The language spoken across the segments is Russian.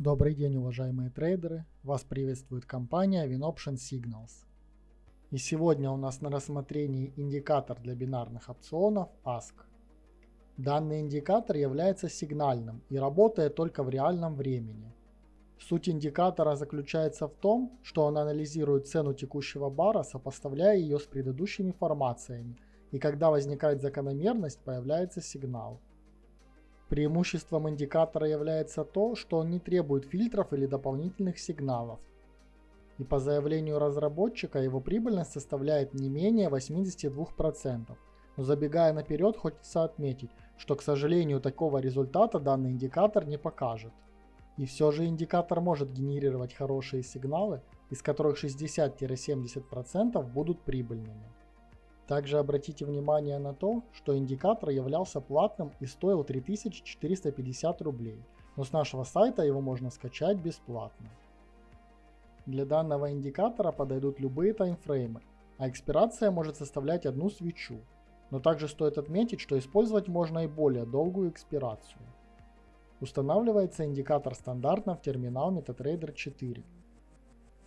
Добрый день, уважаемые трейдеры! Вас приветствует компания WinOption Signals. И сегодня у нас на рассмотрении индикатор для бинарных опционов ASK. Данный индикатор является сигнальным и работает только в реальном времени. Суть индикатора заключается в том, что он анализирует цену текущего бара, сопоставляя ее с предыдущими формациями, и когда возникает закономерность, появляется сигнал. Преимуществом индикатора является то, что он не требует фильтров или дополнительных сигналов. И по заявлению разработчика его прибыльность составляет не менее 82%. Но забегая наперед, хочется отметить, что к сожалению такого результата данный индикатор не покажет. И все же индикатор может генерировать хорошие сигналы, из которых 60-70% будут прибыльными. Также обратите внимание на то, что индикатор являлся платным и стоил 3450 рублей, но с нашего сайта его можно скачать бесплатно. Для данного индикатора подойдут любые таймфреймы, а экспирация может составлять одну свечу. Но также стоит отметить, что использовать можно и более долгую экспирацию. Устанавливается индикатор стандартно в терминал MetaTrader 4.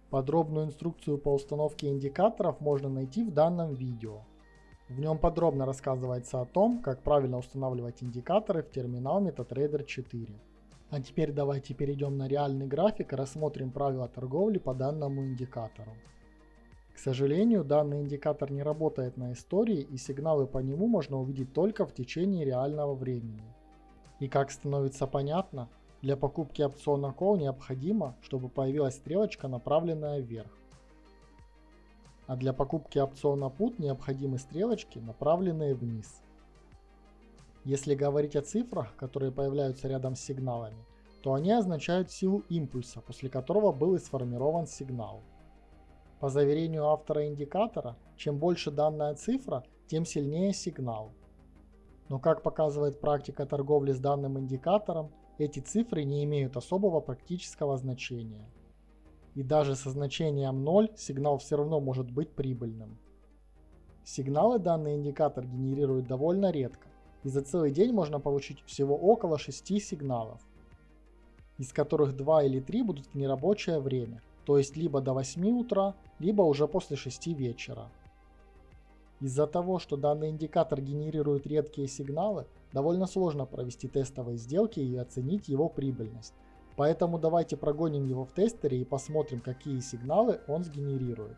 Подробную инструкцию по установке индикаторов можно найти в данном видео. В нем подробно рассказывается о том, как правильно устанавливать индикаторы в терминал MetaTrader 4. А теперь давайте перейдем на реальный график и рассмотрим правила торговли по данному индикатору. К сожалению, данный индикатор не работает на истории и сигналы по нему можно увидеть только в течение реального времени. И как становится понятно, для покупки опциона Call необходимо, чтобы появилась стрелочка, направленная вверх а для покупки опциона PUT необходимы стрелочки, направленные вниз. Если говорить о цифрах, которые появляются рядом с сигналами, то они означают силу импульса, после которого был и сформирован сигнал. По заверению автора индикатора, чем больше данная цифра, тем сильнее сигнал. Но как показывает практика торговли с данным индикатором, эти цифры не имеют особого практического значения и даже со значением 0 сигнал все равно может быть прибыльным. Сигналы данный индикатор генерирует довольно редко, и за целый день можно получить всего около 6 сигналов, из которых 2 или 3 будут в нерабочее время, то есть либо до 8 утра, либо уже после 6 вечера. Из-за того, что данный индикатор генерирует редкие сигналы, довольно сложно провести тестовые сделки и оценить его прибыльность. Поэтому давайте прогоним его в тестере и посмотрим, какие сигналы он сгенерирует.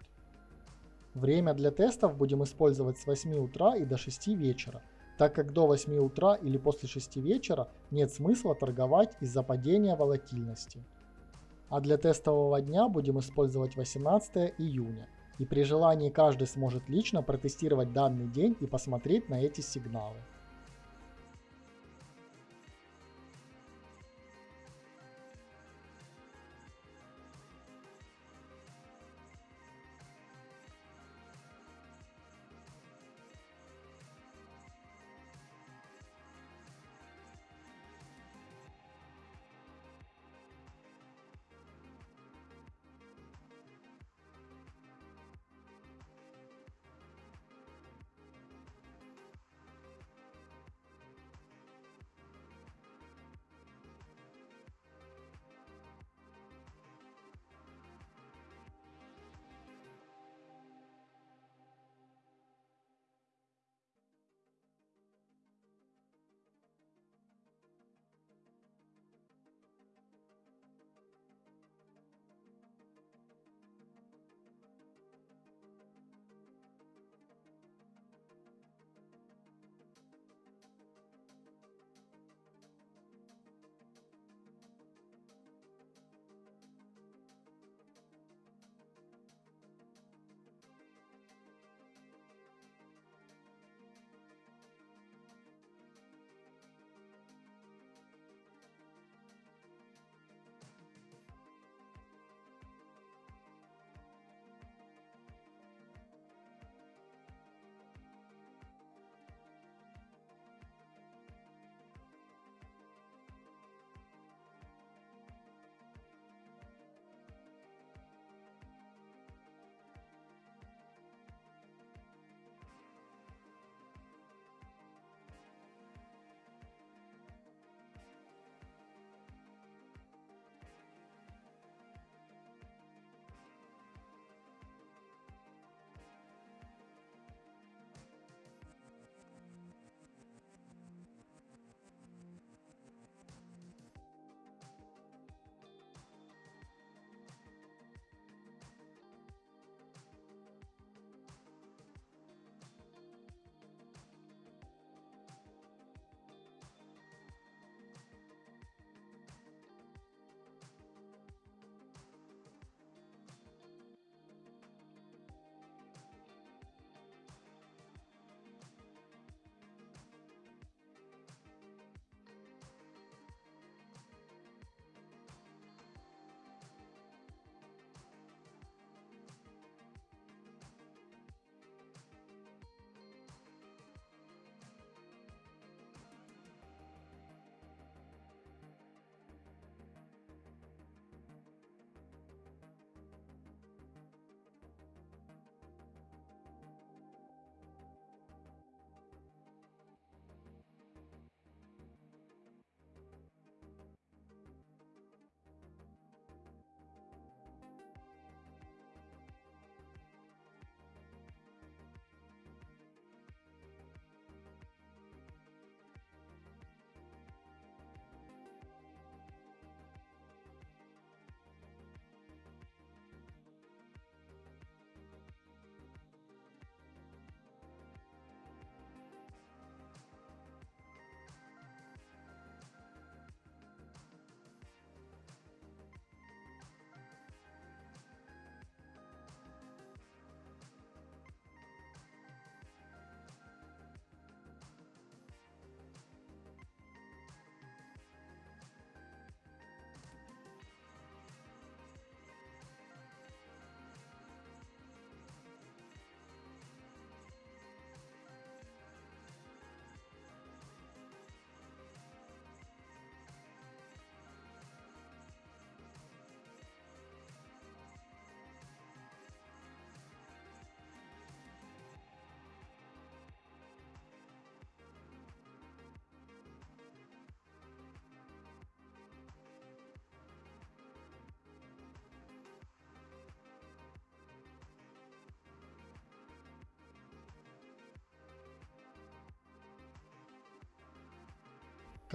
Время для тестов будем использовать с 8 утра и до 6 вечера, так как до 8 утра или после 6 вечера нет смысла торговать из-за падения волатильности. А для тестового дня будем использовать 18 июня. И при желании каждый сможет лично протестировать данный день и посмотреть на эти сигналы.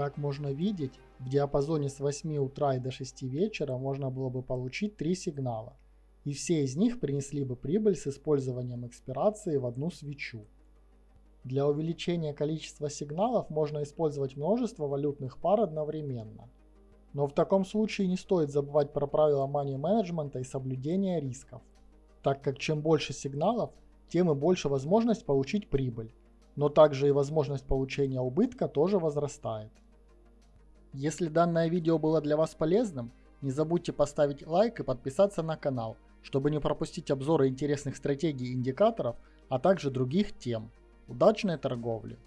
Как можно видеть, в диапазоне с 8 утра и до 6 вечера можно было бы получить 3 сигнала, и все из них принесли бы прибыль с использованием экспирации в одну свечу. Для увеличения количества сигналов можно использовать множество валютных пар одновременно. Но в таком случае не стоит забывать про правила money менеджмента и соблюдения рисков, так как чем больше сигналов, тем и больше возможность получить прибыль, но также и возможность получения убытка тоже возрастает. Если данное видео было для вас полезным, не забудьте поставить лайк и подписаться на канал, чтобы не пропустить обзоры интересных стратегий и индикаторов, а также других тем. Удачной торговли!